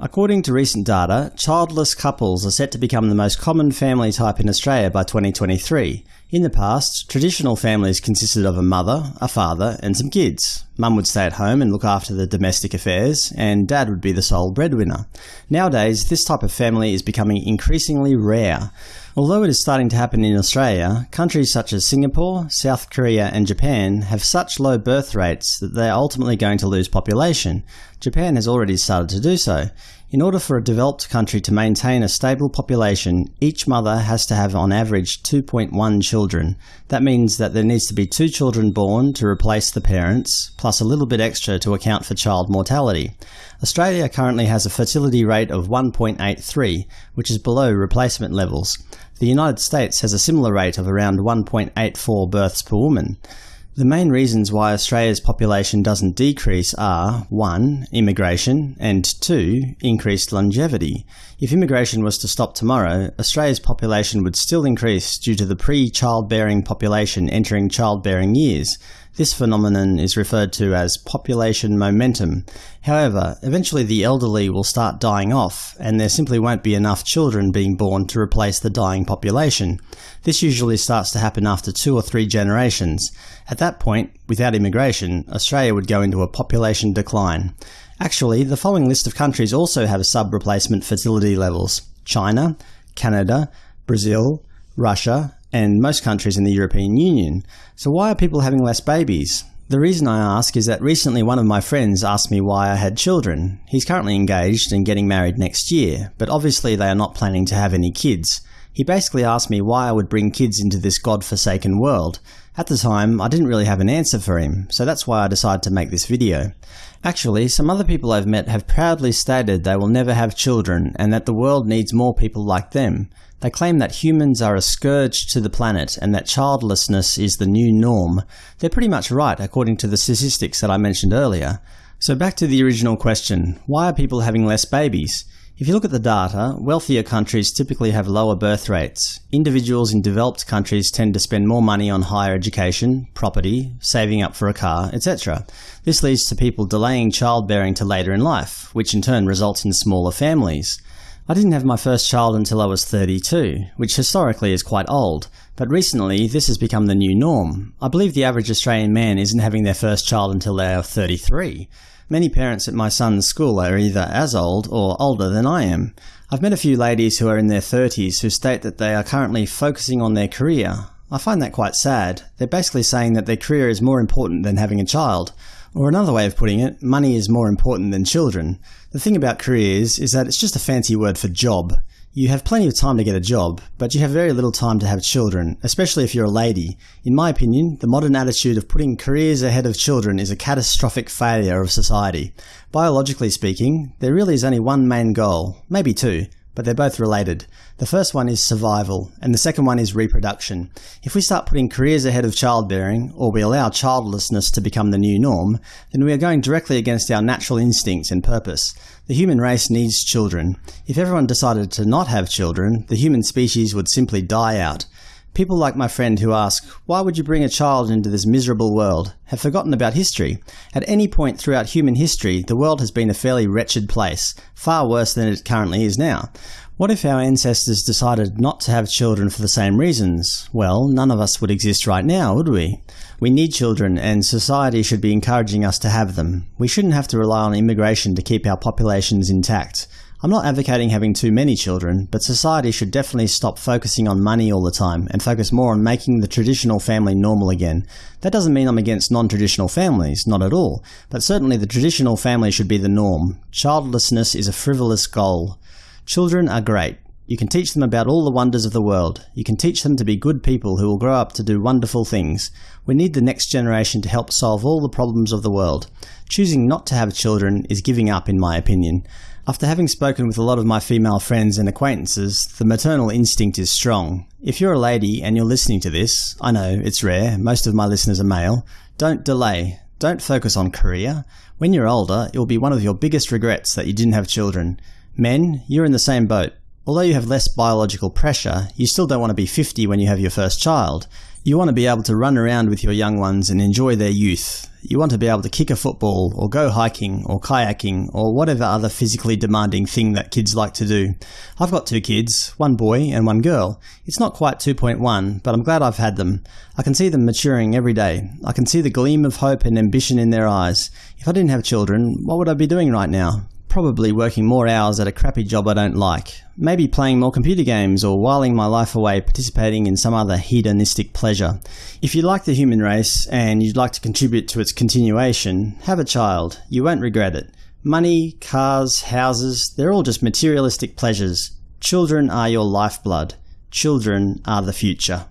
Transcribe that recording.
According to recent data, childless couples are set to become the most common family type in Australia by 2023. In the past, traditional families consisted of a mother, a father, and some kids. Mum would stay at home and look after the domestic affairs, and dad would be the sole breadwinner. Nowadays, this type of family is becoming increasingly rare. Although it is starting to happen in Australia, countries such as Singapore, South Korea and Japan have such low birth rates that they are ultimately going to lose population. Japan has already started to do so. In order for a developed country to maintain a stable population, each mother has to have on average 2.1 children. That means that there needs to be two children born to replace the parents, plus a little bit extra to account for child mortality. Australia currently has a fertility rate of 1.83, which is below replacement levels. The United States has a similar rate of around 1.84 births per woman. The main reasons why Australia's population doesn't decrease are 1. Immigration, and 2. Increased longevity. If immigration was to stop tomorrow, Australia's population would still increase due to the pre-childbearing population entering childbearing years. This phenomenon is referred to as population momentum. However, eventually the elderly will start dying off, and there simply won't be enough children being born to replace the dying population. This usually starts to happen after two or three generations. At that point, without immigration, Australia would go into a population decline. Actually, the following list of countries also have sub-replacement fertility levels. China, Canada, Brazil, Russia, and most countries in the European Union. So why are people having less babies? The reason I ask is that recently one of my friends asked me why I had children. He's currently engaged and getting married next year, but obviously they are not planning to have any kids. He basically asked me why I would bring kids into this god-forsaken world. At the time, I didn't really have an answer for him, so that's why I decided to make this video. Actually, some other people I've met have proudly stated they will never have children and that the world needs more people like them. They claim that humans are a scourge to the planet and that childlessness is the new norm. They're pretty much right according to the statistics that I mentioned earlier. So back to the original question, why are people having less babies? If you look at the data, wealthier countries typically have lower birth rates. Individuals in developed countries tend to spend more money on higher education, property, saving up for a car, etc. This leads to people delaying childbearing to later in life, which in turn results in smaller families. I didn't have my first child until I was 32, which historically is quite old, but recently this has become the new norm. I believe the average Australian man isn't having their first child until they are 33. Many parents at my son's school are either as old or older than I am. I've met a few ladies who are in their 30s who state that they are currently focusing on their career. I find that quite sad. They're basically saying that their career is more important than having a child. Or another way of putting it, money is more important than children. The thing about careers is that it's just a fancy word for job. You have plenty of time to get a job, but you have very little time to have children, especially if you're a lady. In my opinion, the modern attitude of putting careers ahead of children is a catastrophic failure of society. Biologically speaking, there really is only one main goal, maybe two, but they're both related. The first one is survival, and the second one is reproduction. If we start putting careers ahead of childbearing, or we allow childlessness to become the new norm, then we are going directly against our natural instincts and purpose. The human race needs children. If everyone decided to not have children, the human species would simply die out. People like my friend who ask, why would you bring a child into this miserable world, have forgotten about history. At any point throughout human history, the world has been a fairly wretched place, far worse than it currently is now. What if our ancestors decided not to have children for the same reasons? Well, none of us would exist right now, would we? We need children, and society should be encouraging us to have them. We shouldn't have to rely on immigration to keep our populations intact. I'm not advocating having too many children, but society should definitely stop focusing on money all the time and focus more on making the traditional family normal again. That doesn't mean I'm against non-traditional families, not at all, but certainly the traditional family should be the norm. Childlessness is a frivolous goal. Children are great. You can teach them about all the wonders of the world. You can teach them to be good people who will grow up to do wonderful things. We need the next generation to help solve all the problems of the world. Choosing not to have children is giving up in my opinion. After having spoken with a lot of my female friends and acquaintances, the maternal instinct is strong. If you're a lady and you're listening to this, I know, it's rare, most of my listeners are male, don't delay. Don't focus on career. When you're older, it will be one of your biggest regrets that you didn't have children. Men, you're in the same boat. Although you have less biological pressure, you still don't want to be 50 when you have your first child. You want to be able to run around with your young ones and enjoy their youth. You want to be able to kick a football, or go hiking, or kayaking, or whatever other physically demanding thing that kids like to do. I've got two kids, one boy and one girl. It's not quite 2.1, but I'm glad I've had them. I can see them maturing every day. I can see the gleam of hope and ambition in their eyes. If I didn't have children, what would I be doing right now? Probably working more hours at a crappy job I don't like. Maybe playing more computer games or whiling my life away participating in some other hedonistic pleasure. If you like the human race and you'd like to contribute to its continuation, have a child. You won't regret it. Money, cars, houses, they're all just materialistic pleasures. Children are your lifeblood. Children are the future.